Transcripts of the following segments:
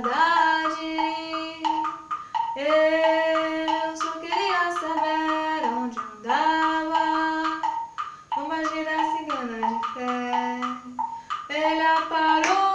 verdade. Eu só queria saber onde andava uma gira cigana de fé. Ele aparou.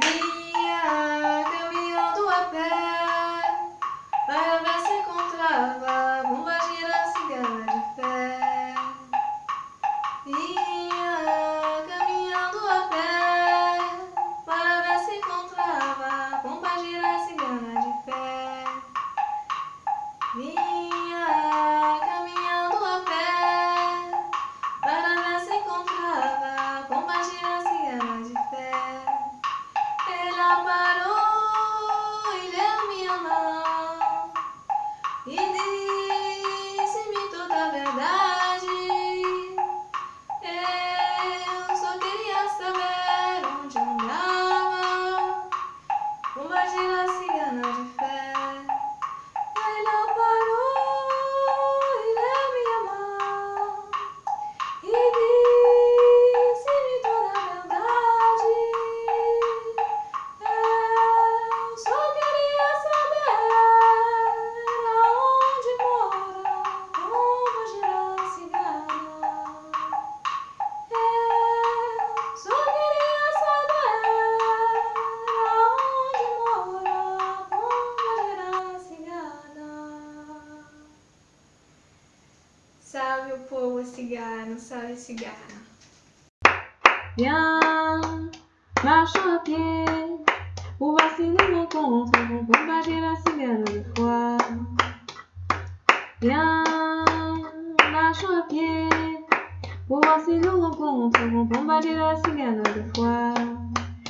Be cigano, salve cigano. Viens, marche à pied, pour vacciner mon contre, pour combattre la cigane de foi. Viens, marche à pied, pour voir si nous rencontrons, pour combattre la cigane de foi.